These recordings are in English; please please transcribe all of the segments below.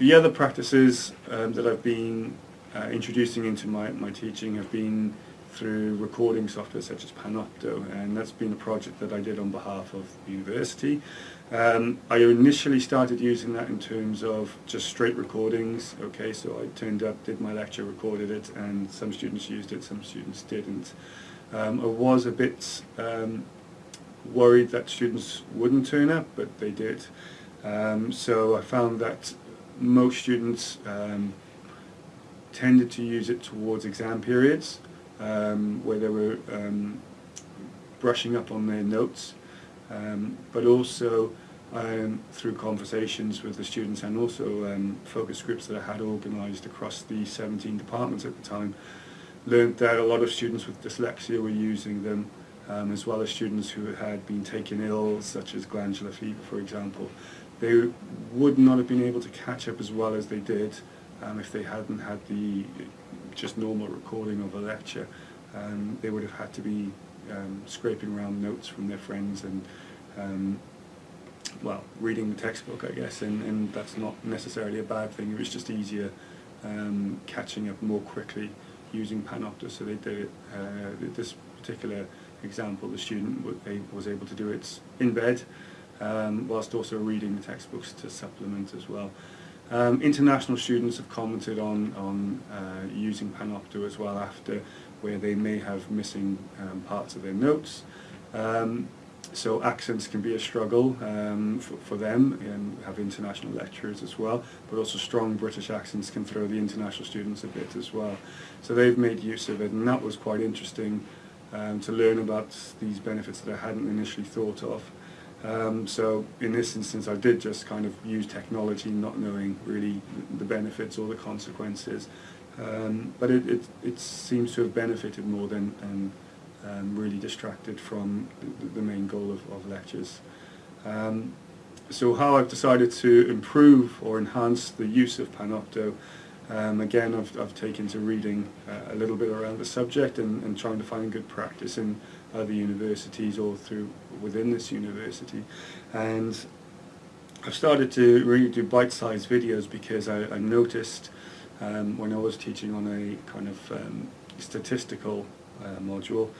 the other practices um, that I've been uh, introducing into my, my teaching have been through recording software such as Panopto and that's been a project that I did on behalf of the university. Um, I initially started using that in terms of just straight recordings, okay, so I turned up, did my lecture, recorded it and some students used it, some students didn't. Um, I was a bit um, worried that students wouldn't turn up, but they did. Um, so I found that most students um, tended to use it towards exam periods um, where they were um, brushing up on their notes, um, but also um, through conversations with the students and also focus groups that I had organised across the 17 departments at the time, learned that a lot of students with dyslexia were using them um, as well as students who had been taken ill, such as glandular fever for example. They would not have been able to catch up as well as they did um, if they hadn't had the just normal recording of a lecture. Um, they would have had to be um, scraping around notes from their friends and um, well, reading the textbook I guess and, and that's not necessarily a bad thing, it was just easier um, catching up more quickly using Panopto so they did it, uh, this particular example the student was able to do it in bed um, whilst also reading the textbooks to supplement as well. Um, international students have commented on, on uh, using Panopto as well after where they may have missing um, parts of their notes. Um, so accents can be a struggle um, for, for, them and have international lecturers as well but also strong British accents can throw the international students a bit as well so they've made use of it and that was quite interesting um, to learn about these benefits that I hadn't initially thought of um, so in this instance I did just kind of use technology not knowing really the benefits or the consequences. Um, but it, it, it, seems to have benefited more than, than um, really distracted from the, the main goal of, of lectures. Um, so how I've decided to improve or enhance the use of Panopto um, again, I've, I've taken to reading uh, a little bit around the subject and, and trying to find good practice in other universities or through within this university. And I've started to really do bite-sized videos because I, I noticed um, when I was teaching on a kind of um, statistical uh, module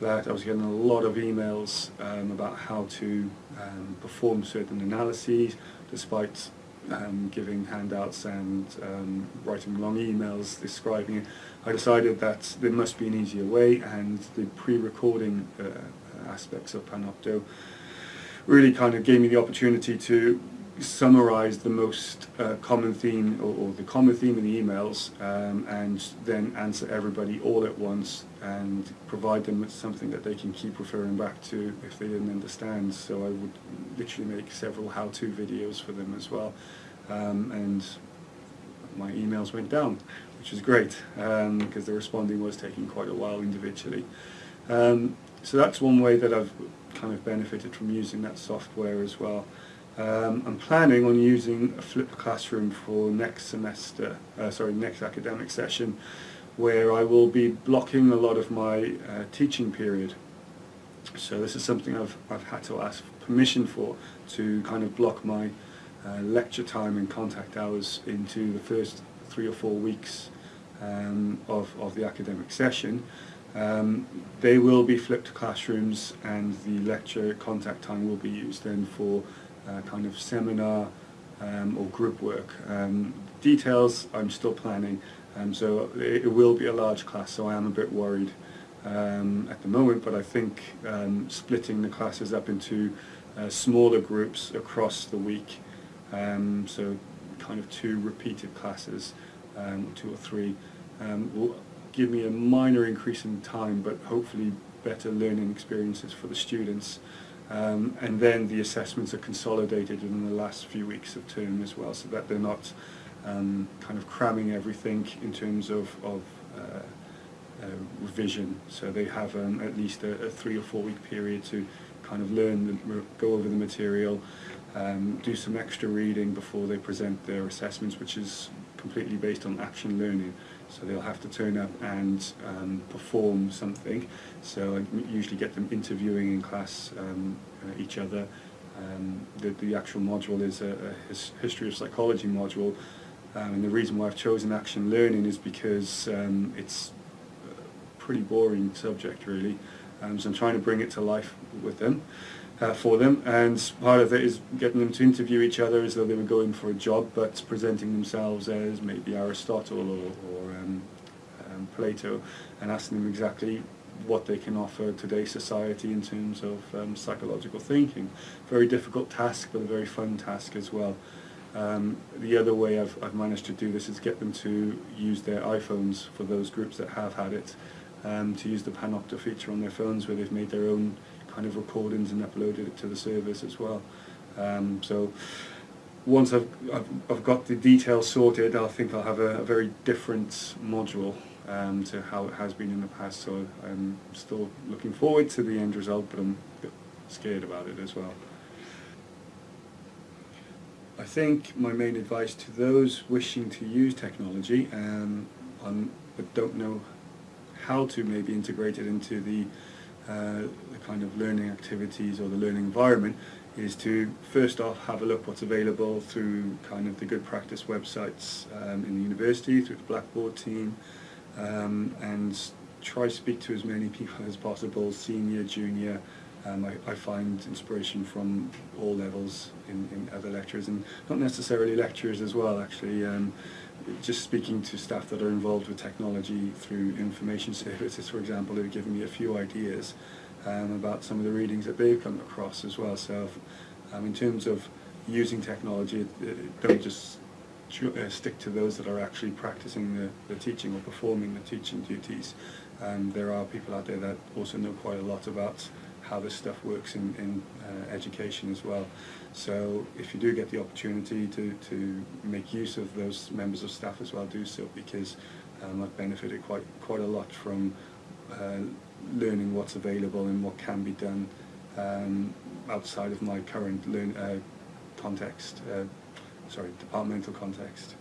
that I was getting a lot of emails um, about how to um, perform certain analyses despite um, giving handouts and um, writing long emails describing it, I decided that there must be an easier way and the pre-recording uh, aspects of Panopto really kind of gave me the opportunity to summarize the most uh, common theme or, or, the common theme in the emails um, and then answer everybody all at once and provide them with something that they can keep referring back to if they didn't understand. So I would literally make several how-to videos for them as well. Um, and my emails went down which is great because um, the responding was taking quite a while individually. Um, so that's one way that I've kind of benefited from using that software as well um, I'm planning on using a flipped classroom for next semester, uh, sorry, next academic session, where I will be blocking a lot of my uh, teaching period. So this is something I've, I've had to ask permission for, to kind of block my uh, lecture time and contact hours into the first three or four weeks um, of, of the academic session. Um, they will be flipped classrooms and the lecture contact time will be used then for uh, kind of seminar um, or group work. Um, details I'm still planning, um, so it, it, will be a large class, so I am a bit worried um, at the moment, but I think um, splitting the classes up into uh, smaller groups across the week, so kind of two repeated classes, two or three, will give me a minor increase in time, but hopefully better learning experiences for the students. Um, and then the assessments are consolidated in the last few weeks of term as well, so that they're not um, kind of cramming everything in terms of, of uh, uh, revision. So they have um, at least a, a three or four week period to kind of learn, the, go over the material, um, do some extra reading before they present their assessments, which is completely based on action learning. So they'll have to turn up and um, perform something. So I usually get them interviewing in class um, uh, each other. Um, the, the actual module is a, a his, history of psychology module, um, and the reason why I've chosen action learning is because um, it's a pretty boring subject really, um, so I'm trying to bring it to life with them, uh, for them, and part of it is getting them to interview each other as though they were going for a job, but presenting themselves as maybe Aristotle or, or um, um, Plato, and asking them exactly what they can offer today's society in terms of um, psychological thinking. Very difficult task, but a very fun task as well. Um, the other way I've, I've managed to do this is get them to use their iPhones for those groups that have had it, um, to use the Panopto feature on their phones where they've made their own kind of recordings and uploaded it to the service as well. Um, so once I've, I've, I've, got the details sorted, I think I'll have a, a very different module um, to how it has been in the past. So I'm still looking forward to the end result, but I'm a bit scared about it as well. I think my main advice to those wishing to use technology um, on, but don't know how to maybe integrate it into the, the kind of learning activities or the learning environment is to first off have a look what's available through kind of the good practice websites um, in the university, through the Blackboard team, um, and try speak to as many people as possible, senior, junior. Um, I, I, find inspiration from all levels in, in, other lecturers, and not necessarily lecturers as well, actually. Um, just speaking to staff that are involved with technology through information services, for example, who've given me a few ideas um, about some of the readings that they've come across as well. So um, in terms of using technology, don't just uh, stick to those that are actually practicing the, the teaching or performing the teaching duties. Um, there are people out there that also know quite a lot about how this stuff works in, in uh, education as well. So if you do get the opportunity to, to make use of those members of staff as well, do so because um, I've benefited quite, quite a lot from uh, learning what's available and what can be done um, outside of my current learn, uh, context. Uh, sorry, departmental context.